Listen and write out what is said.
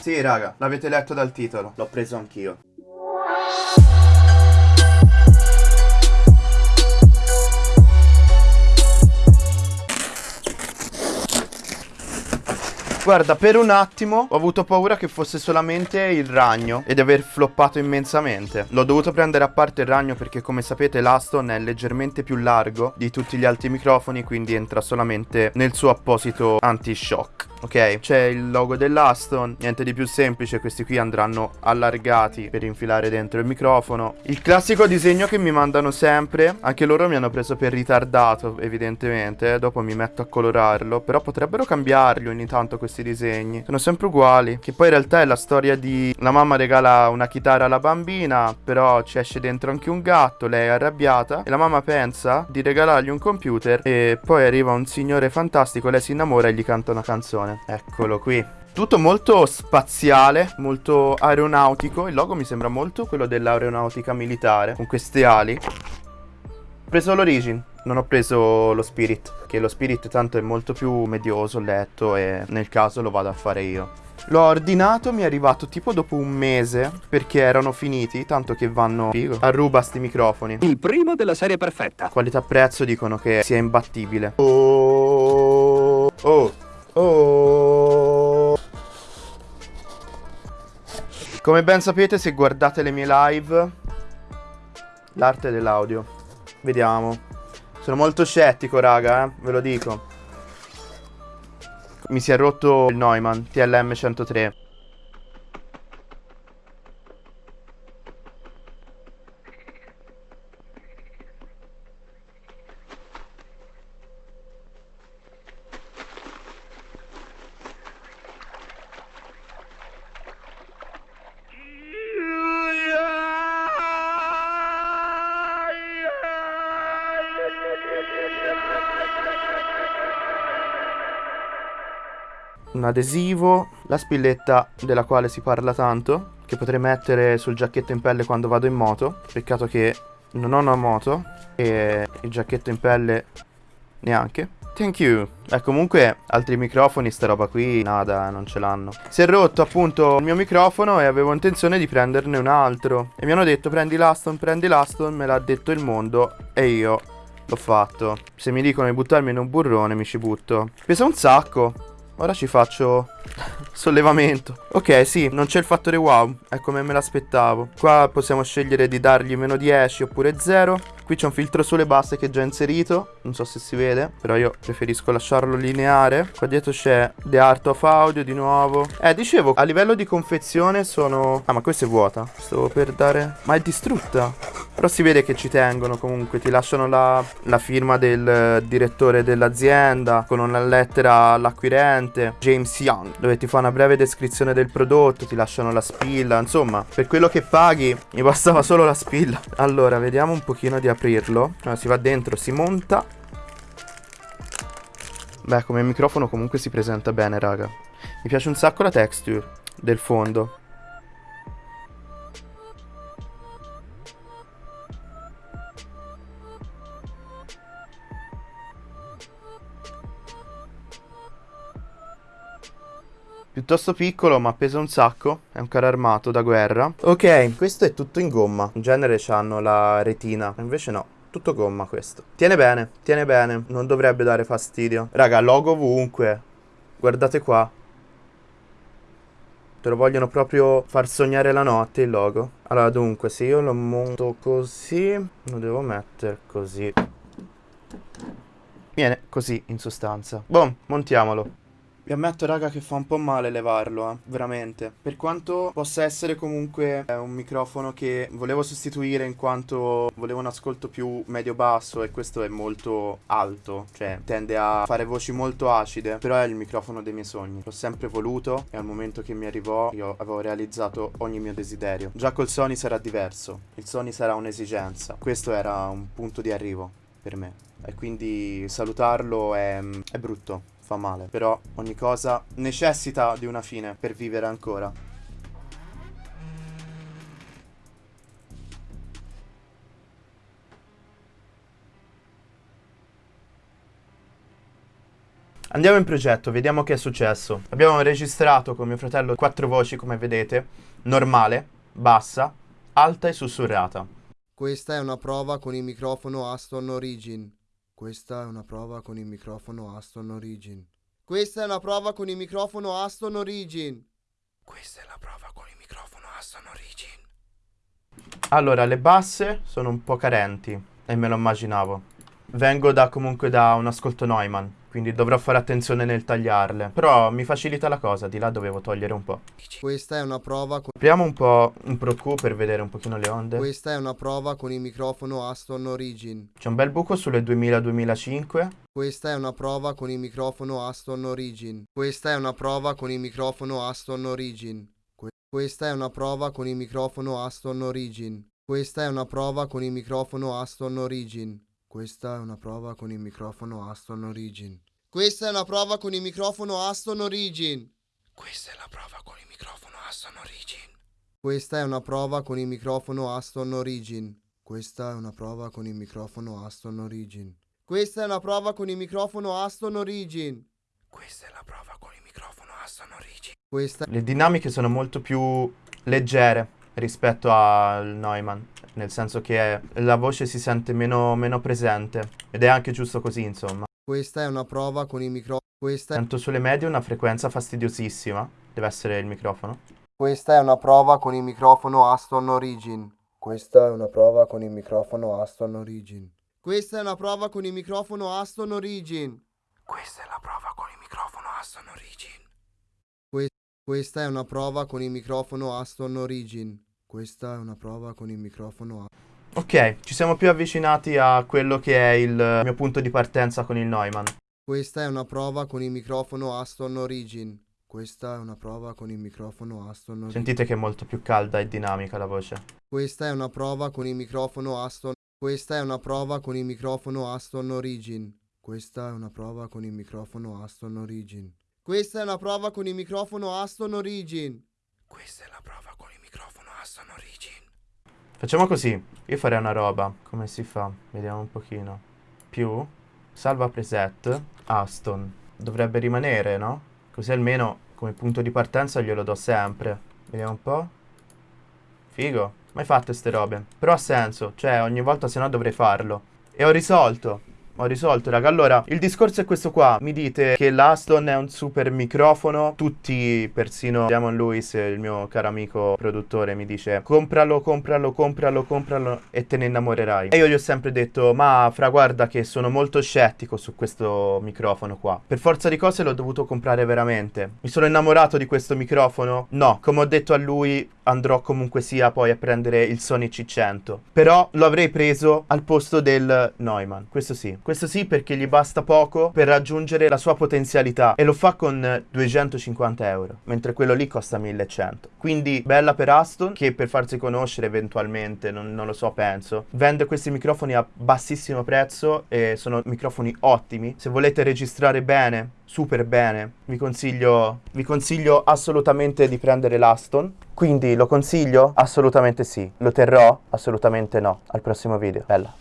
Sì, raga, l'avete letto dal titolo. L'ho preso anch'io. Guarda, per un attimo ho avuto paura che fosse solamente il ragno e di aver floppato immensamente. L'ho dovuto prendere a parte il ragno perché come sapete l'Aston è leggermente più largo di tutti gli altri microfoni, quindi entra solamente nel suo apposito anti-shock. Ok, c'è il logo dell'Aston, niente di più semplice, questi qui andranno allargati per infilare dentro il microfono. Il classico disegno che mi mandano sempre, anche loro mi hanno preso per ritardato evidentemente, dopo mi metto a colorarlo, però potrebbero cambiarli ogni tanto questi disegni, sono sempre uguali, che poi in realtà è la storia di la mamma regala una chitarra alla bambina, però ci esce dentro anche un gatto, lei è arrabbiata e la mamma pensa di regalargli un computer e poi arriva un signore fantastico, lei si innamora e gli canta una canzone. Eccolo qui. Tutto molto spaziale, molto aeronautico. Il logo mi sembra molto quello dell'aeronautica militare, con queste ali. Ho preso l'Origin, non ho preso lo Spirit, che lo Spirit tanto è molto più medioso, letto e nel caso lo vado a fare io. L'ho ordinato, mi è arrivato tipo dopo un mese perché erano finiti, tanto che vanno figo, a ruba sti microfoni. Il primo della serie perfetta. Qualità prezzo dicono che sia imbattibile. Oh, oh, oh. Come ben sapete se guardate le mie live, l'arte dell'audio. Vediamo. Sono molto scettico raga, eh, ve lo dico. Mi si è rotto il Neumann TLM 103. Un adesivo, la spilletta della quale si parla tanto, che potrei mettere sul giacchetto in pelle quando vado in moto. Peccato che non ho una moto e il giacchetto in pelle neanche. Thank you. Eh, comunque, altri microfoni, sta roba qui, nada, non ce l'hanno. Si è rotto appunto il mio microfono e avevo intenzione di prenderne un altro. E mi hanno detto, prendi l'Aston, prendi l'Aston, me l'ha detto il mondo e io l'ho fatto. Se mi dicono di buttarmi in un burrone, mi ci butto. Pesa un sacco. Ora ci faccio sollevamento. Ok, sì, non c'è il fattore wow, è come me l'aspettavo. Qua possiamo scegliere di dargli meno 10 oppure 0. Qui c'è un filtro sulle basse che è già inserito, non so se si vede, però io preferisco lasciarlo lineare. Qua dietro c'è The Art of Audio di nuovo. Eh, dicevo, a livello di confezione sono... Ah, ma questa è vuota. Stavo per dare... Ma è distrutta. Però si vede che ci tengono comunque, ti lasciano la, la firma del direttore dell'azienda con una lettera all'acquirente, James Young, dove ti fa una breve descrizione del prodotto, ti lasciano la spilla, insomma, per quello che paghi mi bastava solo la spilla. Allora, vediamo un pochino di aprirlo. Allora, si va dentro, si monta. Beh, come microfono comunque si presenta bene, raga. Mi piace un sacco la texture del fondo. Piuttosto piccolo ma pesa un sacco, è un carro armato da guerra. Ok, questo è tutto in gomma, in genere hanno la retina, invece no. Tutto gomma questo. Tiene bene, tiene bene, non dovrebbe dare fastidio. Raga, logo ovunque. Guardate qua. Te lo vogliono proprio far sognare la notte il logo. Allora, dunque, se io lo monto così, lo devo mettere così. Viene così, in sostanza. Boom, montiamolo. Vi ammetto raga che fa un po' male levarlo, eh, veramente. Per quanto possa essere comunque eh, un microfono che volevo sostituire in quanto volevo un ascolto più medio-basso e questo è molto alto, cioè tende a fare voci molto acide, però è il microfono dei miei sogni. L'ho sempre voluto e al momento che mi arrivò io avevo realizzato ogni mio desiderio. Già col Sony sarà diverso, il Sony sarà un'esigenza, questo era un punto di arrivo per me e quindi salutarlo è, è brutto fa male. Però ogni cosa necessita di una fine per vivere ancora. Andiamo in progetto, vediamo che è successo. Abbiamo registrato con mio fratello quattro voci, come vedete, normale, bassa, alta e sussurrata. Questa è una prova con il microfono Aston Origin. Questa è una prova con il microfono Aston Origin. Questa è una prova con il microfono Aston Origin. Questa è la prova con il microfono Aston Origin. Allora, le basse sono un po' carenti, e me lo immaginavo. Vengo da comunque da un ascolto Neumann, quindi dovrò fare attenzione nel tagliarle. Però mi facilita la cosa, di là dovevo togliere un po'. Questa è una prova con... Apriamo un po' un Pro Q per vedere un pochino le onde. Questa è una prova con il microfono Aston Origin. C'è un bel buco sulle 2000-2005. Questa è una prova con il microfono Aston Origin. Questa è una prova con il microfono Aston Origin. Que- questa è una prova con il microfono Aston Origin. Questa è una prova con il microfono Aston Origin. Questa è una prova con il microfono Aston Origin. Questa è una prova con il microfono Aston Origin. Questa è la prova con il microfono Aston Origin. Questa è una prova con il microfono Aston Origin. Questa è una prova con il microfono Aston Origin. Questa è una prova con il microfono Aston Origin. Questa è la prova con il microfono Aston Origin. Questa Le dinamiche sono molto più leggere rispetto al Neumann, nel senso che la voce si sente meno, meno presente ed è anche giusto così, insomma. Questa è una prova con il microfono. Questa, Sento sulle medie una frequenza fastidiosissima, deve essere il microfono. questa è una prova con il microfono Aston Origin. Questa è una prova con il microfono Aston Origin. Questa è una prova con il microfono Aston Origin. Questa è la prova con il microfono Aston Origin. questa è una prova con il microfono Aston Origin. Questa è una prova con il microfono Aston Ok, ci siamo più avvicinati a quello che è il mio punto di partenza con il Neumann. Questa è una prova con il microfono Aston Origin. Questa è una prova con il microfono Aston Origin. Sentite che è molto più calda e dinamica la voce. Questa è una prova con il microfono Aston. Questa è una prova con il microfono Aston Origin. Questa è una prova con il microfono Aston Origin. Questa è una prova con il microfono Aston Origin. Questa è la prova Aston Origin. Facciamo così, io farei una roba, come si fa? Vediamo un pochino. Più, salva preset, Aston. Dovrebbe rimanere, no? Così almeno come punto di partenza glielo do sempre. Vediamo un po'. Figo, mai fatte ste robe. Però ha senso, cioè ogni volta se no dovrei farlo. E ho risolto. Ho risolto, raga. Allora, il discorso è questo qua. Mi dite che l'Aston è un super microfono. Tutti, persino Diamond Lewis, il mio caro amico produttore, mi dice compralo, compralo, compralo, compralo e te ne innamorerai. E io gli ho sempre detto, ma fra guarda che sono molto scettico su questo microfono qua. Per forza di cose l'ho dovuto comprare veramente. Mi sono innamorato di questo microfono? No, come ho detto a lui, andrò comunque sia poi a prendere il Sony C100. Però lo avrei preso al posto del Neumann. Questo sì. Questo sì perché gli basta poco per raggiungere la sua potenzialità e lo fa con 250 euro, mentre quello lì costa 1100. Quindi bella per Aston che per farsi conoscere eventualmente, non, non lo so, penso, vende questi microfoni a bassissimo prezzo e sono microfoni ottimi. Se volete registrare bene, super bene, vi consiglio, vi consiglio assolutamente di prendere l'Aston. Quindi lo consiglio? Assolutamente sì. Lo terrò? Assolutamente no. Al prossimo video. Bella.